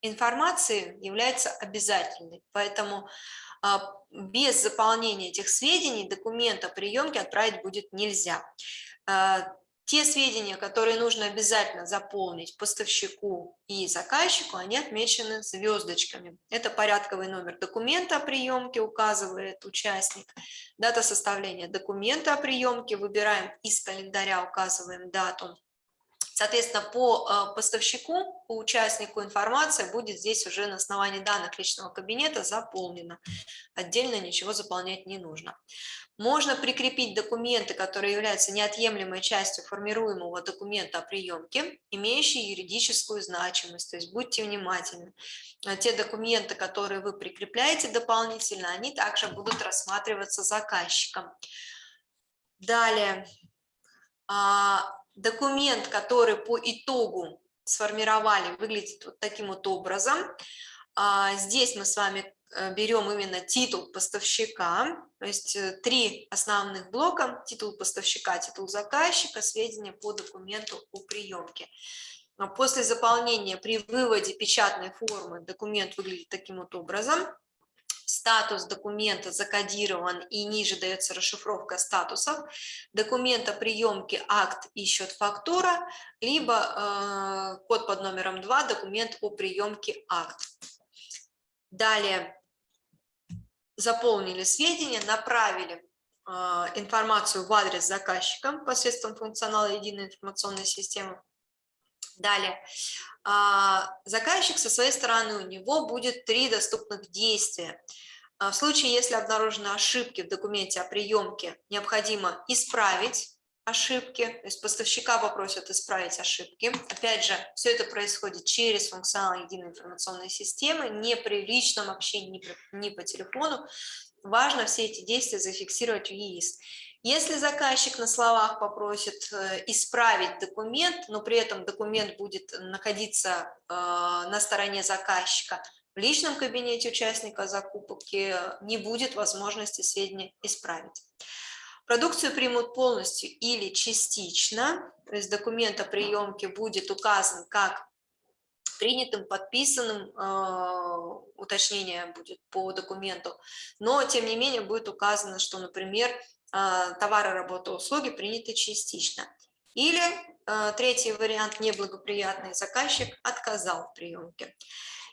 информации является обязательной, поэтому а, без заполнения этих сведений документ о приемке отправить будет нельзя. Те сведения, которые нужно обязательно заполнить поставщику и заказчику, они отмечены звездочками. Это порядковый номер документа о приемке, указывает участник, дата составления документа о приемке, выбираем из календаря, указываем дату Соответственно, по э, поставщику, по участнику информация будет здесь уже на основании данных личного кабинета заполнена. Отдельно ничего заполнять не нужно. Можно прикрепить документы, которые являются неотъемлемой частью формируемого документа о приемке, имеющие юридическую значимость. То есть будьте внимательны. Те документы, которые вы прикрепляете дополнительно, они также будут рассматриваться заказчиком. Далее а, документ, который по итогу сформировали, выглядит вот таким вот образом. А, здесь мы с вами берем именно титул поставщика, то есть э, три основных блока, титул поставщика, титул заказчика, сведения по документу о приемке. После заполнения при выводе печатной формы документ выглядит таким вот образом статус документа закодирован и ниже дается расшифровка статусов, документа приемки акт и счет фактура, либо э, код под номером 2 документ о приемке акт. Далее заполнили сведения, направили э, информацию в адрес заказчика посредством функционала единой информационной системы. Далее, а, заказчик со своей стороны, у него будет три доступных действия. А, в случае, если обнаружены ошибки в документе о приемке, необходимо исправить ошибки, то есть поставщика попросят исправить ошибки. Опять же, все это происходит через функционал единой информационной системы, не при личном общении, не, при, не по телефону. Важно все эти действия зафиксировать в ЕИС. Если заказчик на словах попросит э, исправить документ, но при этом документ будет находиться э, на стороне заказчика, в личном кабинете участника закупки не будет возможности сведения исправить. Продукцию примут полностью или частично, то есть документ о приемке будет указан как принятым, подписанным, э, уточнение будет по документу, но тем не менее будет указано, что, например, а, товары, работы, услуги приняты частично. Или а, третий вариант, неблагоприятный, заказчик отказал в приемке.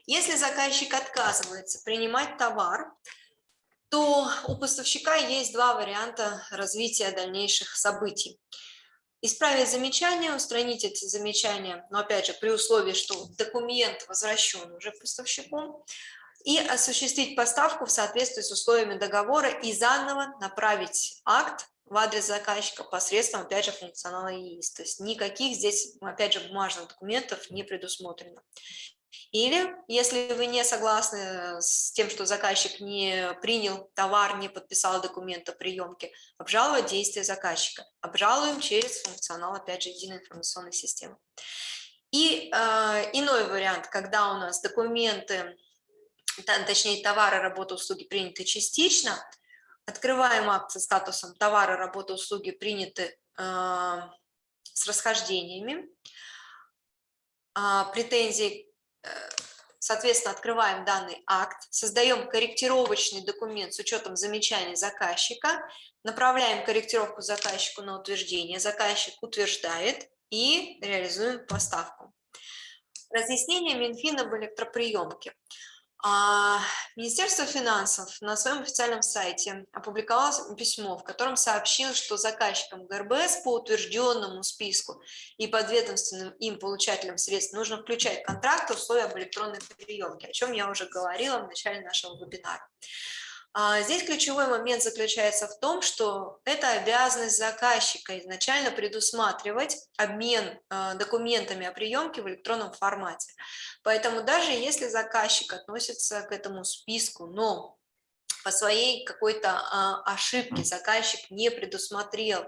Если заказчик отказывается принимать товар, то у поставщика есть два варианта развития дальнейших событий. Исправить замечания, устранить эти замечания, но опять же при условии, что документ возвращен уже поставщику, и осуществить поставку в соответствии с условиями договора и заново направить акт в адрес заказчика посредством, опять же, функционала ЕИС. То есть никаких здесь, опять же, бумажных документов не предусмотрено. Или, если вы не согласны с тем, что заказчик не принял товар, не подписал документ о приемке, обжаловать действия заказчика. Обжалуем через функционал, опять же, единой информационной системы. И э, иной вариант, когда у нас документы точнее товары, работы, услуги приняты частично, открываем акт со статусом товары, работы, услуги приняты э, с расхождениями, э, претензий, э, соответственно, открываем данный акт, создаем корректировочный документ с учетом замечаний заказчика, направляем корректировку заказчику на утверждение, заказчик утверждает и реализуем поставку. Разъяснение Минфина об электроприемке. А, Министерство финансов на своем официальном сайте опубликовало письмо, в котором сообщил, что заказчикам ГРБС по утвержденному списку и подведомственным им получателям средств нужно включать в контракт условия об электронной приемке, о чем я уже говорила в начале нашего вебинара. А, здесь ключевой момент заключается в том, что это обязанность заказчика изначально предусматривать обмен а, документами о приемке в электронном формате. Поэтому даже если заказчик относится к этому списку, но по своей какой-то а, ошибке заказчик не предусмотрел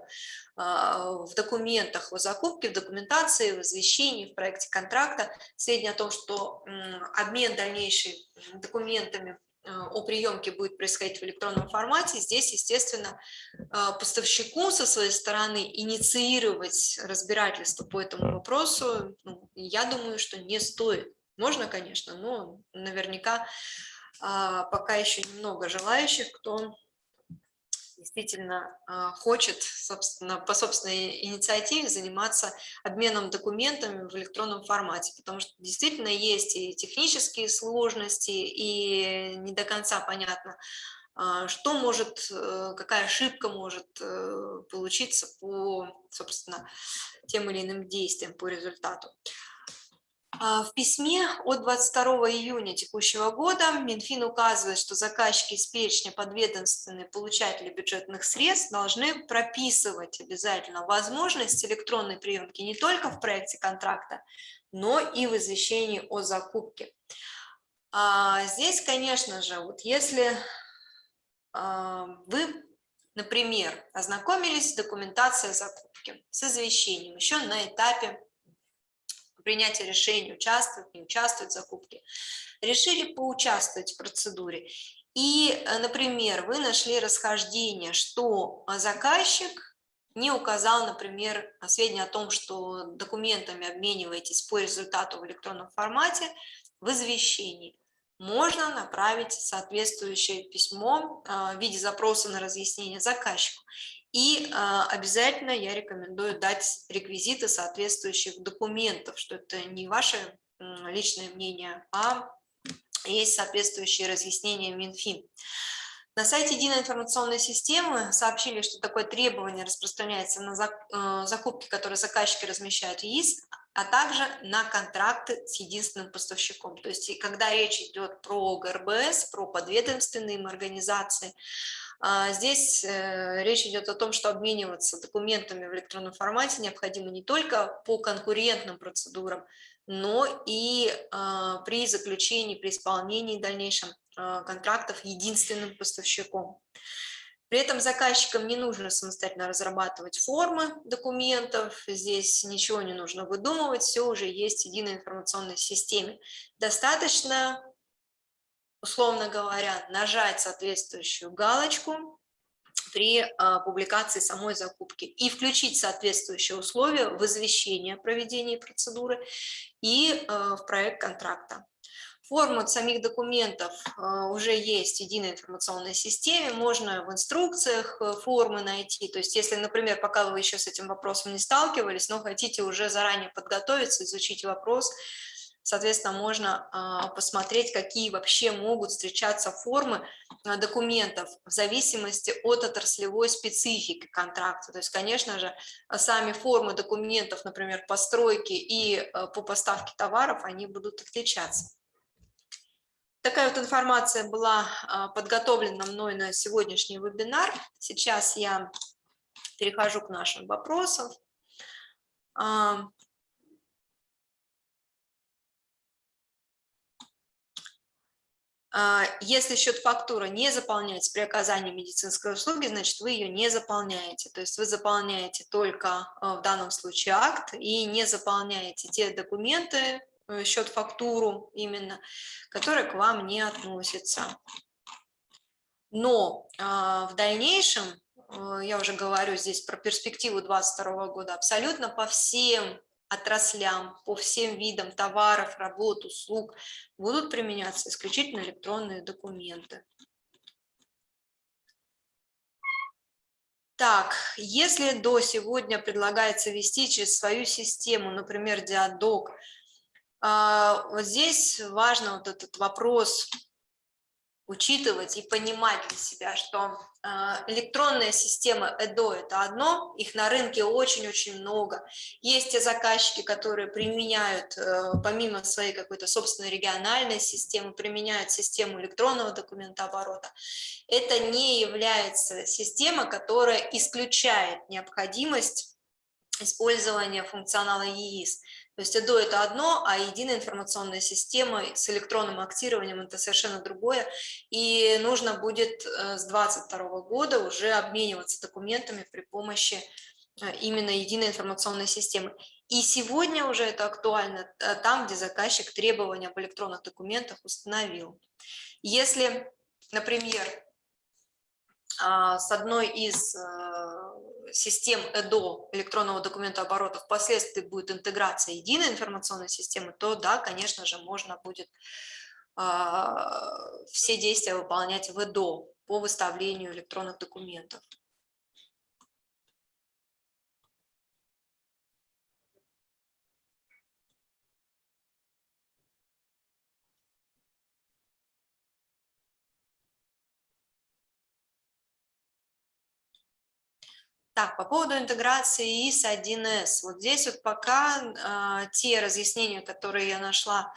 в документах о закупке, в документации, в извещении, в проекте контракта сведения о том, что обмен дальнейший документами о приемке будет происходить в электронном формате, здесь, естественно, э, поставщику со своей стороны инициировать разбирательство по этому вопросу, ну, я думаю, что не стоит. Можно, конечно, но наверняка а, пока еще немного желающих, кто действительно а, хочет собственно, по собственной инициативе заниматься обменом документами в электронном формате, потому что действительно есть и технические сложности, и не до конца понятно, а, что может, э, какая ошибка может э, получиться по, собственно, тем или иным действиям, по результату. А, в письме от 22 июня текущего года Минфин указывает, что заказчики из перечня подведомственные получатели бюджетных средств должны прописывать обязательно возможность электронной приемки не только в проекте контракта, но и в извещении о закупке. А, здесь, конечно же, вот если а, вы, например, ознакомились с документацией закупки, с извещением еще на этапе принятия решений, участвовать, не участвовать в закупке, решили поучаствовать в процедуре. И, э, например, вы нашли расхождение, что заказчик не указал, например, сведения о том, что документами обмениваетесь по результату в электронном формате в извещении. Можно направить соответствующее письмо э, в виде запроса на разъяснение заказчику. И э, обязательно я рекомендую дать реквизиты соответствующих документов, что это не ваше личное мнение, а есть соответствующие разъяснения Минфин. На сайте Единой информационной системы сообщили, что такое требование распространяется на э, закупки, которые заказчики размещают в ЕИС, а также на контракты с единственным поставщиком. То есть, когда речь идет про ГРБС, про подведомственные организации, здесь э, речь идет о том, что обмениваться документами в электронном формате необходимо не только по конкурентным процедурам, но и а, при заключении, при исполнении дальнейшем а, контрактов единственным поставщиком. При этом заказчикам не нужно самостоятельно разрабатывать формы документов, здесь ничего не нужно выдумывать, все уже есть в единой информационной системе. Достаточно, условно говоря, нажать соответствующую галочку при а, публикации самой закупки и включить соответствующие условия в извещение о проведении процедуры и а, в проект контракта. Форма самих документов а, уже есть в единой информационной системе, можно в инструкциях э, формы найти. То есть если, например, пока вы еще с этим вопросом не сталкивались, но хотите уже заранее подготовиться, изучить вопрос, Соответственно, можно а, посмотреть, какие вообще могут встречаться формы а, документов в зависимости от отраслевой специфики контракта. То есть, конечно же, сами формы документов, например, по стройке и а, по поставке товаров, они будут отличаться. Такая вот информация была подготовлена мной на сегодняшний вебинар. Сейчас я перехожу к нашим вопросам. Если счет фактуры не заполняется при оказании медицинской услуги, значит, вы ее не заполняете. То есть вы заполняете только а, в данном случае акт и не заполняете те документы, э, счет фактуру именно, которые к вам не относятся. Но а, в дальнейшем, э, я уже говорю здесь про перспективу 2022 года, абсолютно по всем отраслям, по всем видам товаров, работ, услуг будут применяться исключительно электронные документы. Так, если до сегодня предлагается вести через свою систему, например, Диадок, а, вот здесь важно вот этот вопрос учитывать и понимать для себя, что а, электронная система ЭДО – это одно, их на рынке очень-очень много. Есть те заказчики, которые применяют, э, помимо своей какой-то собственной региональной системы, применяют систему электронного документооборота. Это не является система, которая исключает необходимость использования функционала ЕИС. То есть ЭДО – это одно, а единая информационная система с электронным актированием – это совершенно другое. И нужно будет э, с 2022 года уже обмениваться документами при помощи э, именно единой информационной системы. И сегодня уже это актуально э, там, где заказчик требования об электронных документах установил. Если, например, а, с одной из систем ЭДО, электронного документа оборота, впоследствии будет интеграция единой информационной системы, то да, конечно же, можно будет а, все действия выполнять в ЭДО по выставлению электронных документов. Так, по поводу интеграции ИС-1С. Вот здесь вот пока э, те разъяснения, которые я нашла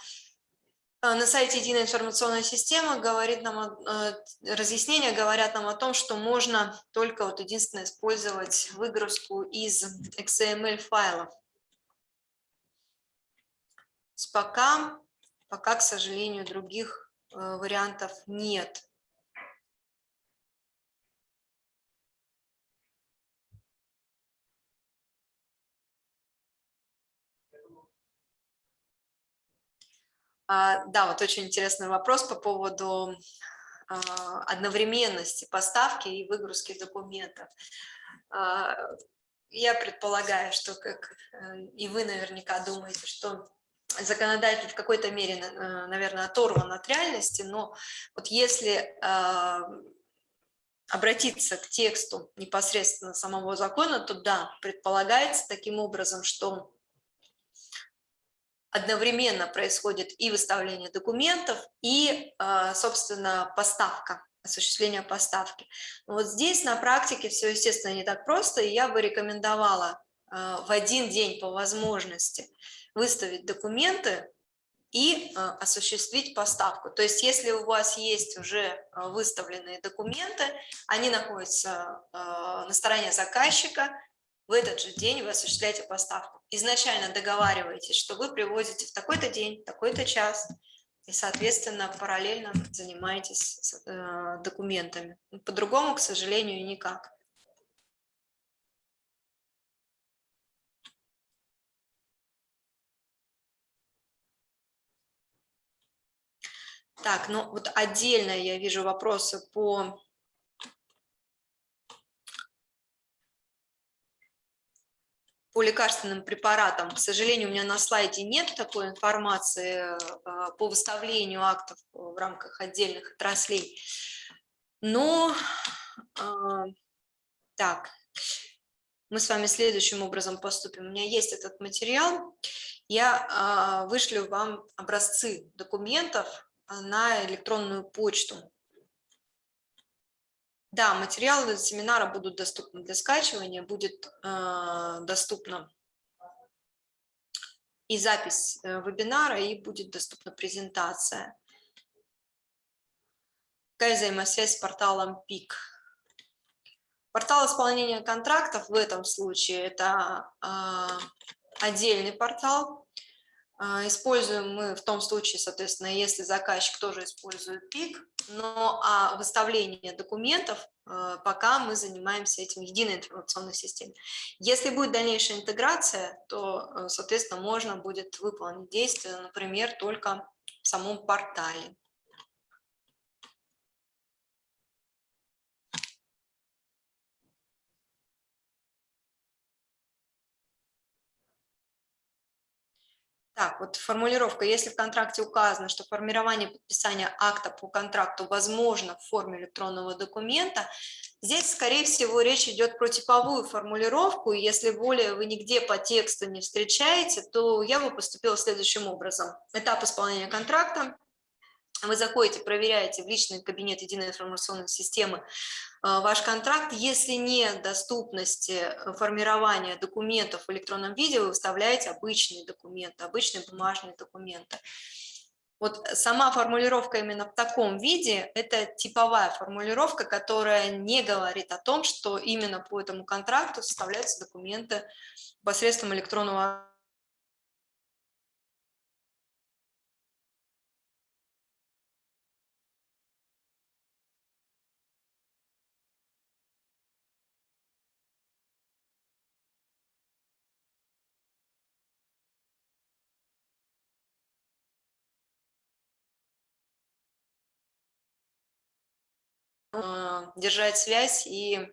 э, на сайте Единой информационной системы, говорит нам, э, разъяснения говорят нам о том, что можно только вот единственное использовать выгрузку из XML файлов. Пока, пока, к сожалению, других э, вариантов нет. Да, вот очень интересный вопрос по поводу а, одновременности поставки и выгрузки документов. А, я предполагаю, что, как э, и вы наверняка думаете, что законодатель в какой-то мере, э, наверное, оторван от реальности, но вот если обратиться к тексту непосредственно самого закона, то да, предполагается таким образом, что одновременно происходит и выставление документов, и, а, собственно, поставка, осуществление поставки. Вот здесь на практике все, естественно, не так просто, и я бы рекомендовала а, в один день по возможности выставить документы и а, осуществить поставку. То есть если у вас есть уже выставленные документы, они находятся на стороне заказчика, в этот же день вы осуществляете поставку. Изначально договариваетесь, что вы привозите в такой-то день, такой-то час, и, соответственно, параллельно занимаетесь э, документами. По-другому, к сожалению, никак. Так, ну вот отдельно я вижу вопросы по по лекарственным препаратам. К сожалению, у меня на слайде нет такой информации э, по выставлению актов в рамках отдельных отраслей. Но, э, так, мы с вами следующим образом поступим. У меня есть этот материал. Я э, вышлю вам образцы документов на электронную почту. Да, материалы семинара будут доступны для скачивания, будет э, доступна и запись э, вебинара, и будет доступна презентация. Какая взаимосвязь с порталом ПИК? Портал исполнения контрактов в этом случае это э, отдельный портал, используем мы в том случае, соответственно, если заказчик тоже использует ПИК, но а выставление документов а, пока мы занимаемся этим единой информационной системой. Если будет дальнейшая интеграция, то, э, соответственно, можно будет выполнить действия, например, только в самом портале. Так, вот формулировка. Если в контракте указано, что формирование подписания акта по контракту возможно в форме электронного документа, здесь, скорее всего, речь идет про типовую формулировку. Если более вы нигде по тексту не встречаете, то я бы поступила следующим образом. Этап исполнения контракта. Вы заходите, проверяете в личный кабинет единой информационной системы ваш контракт. Если нет доступности э, формирования документов в электронном виде, вы выставляете обычные документы, обычные бумажные документы. Вот сама формулировка именно в таком виде – это типовая формулировка, которая не говорит о том, что именно по этому контракту составляются документы посредством электронного держать связь и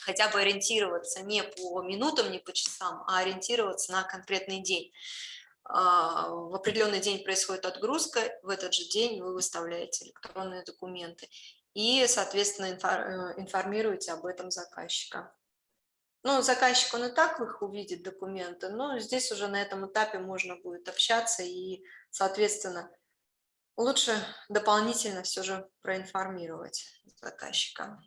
хотя бы ориентироваться не по минутам, не по часам, а ориентироваться на конкретный день. А, в определенный день происходит отгрузка, в этот же день вы выставляете электронные документы и, соответственно, э, информируете об этом заказчика. Ну, заказчик, он и так их увидит, документы, но здесь уже на этом этапе можно будет общаться и, соответственно, лучше дополнительно все же проинформировать заказчика.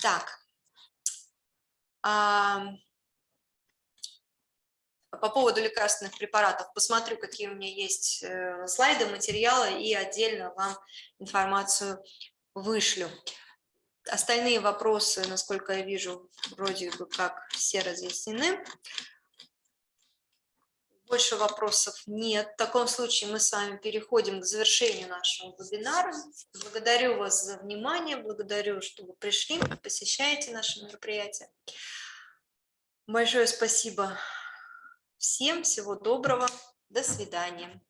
Так, а, по поводу лекарственных препаратов посмотрю, какие у меня есть э, слайды, материалы и отдельно вам информацию вышлю. Остальные вопросы, насколько я вижу, вроде бы как все разъяснены. Больше вопросов нет. В таком случае мы с вами переходим к завершению нашего вебинара. Благодарю вас за внимание, благодарю, что вы пришли, посещаете наши мероприятия. Большое спасибо всем, всего доброго, до свидания.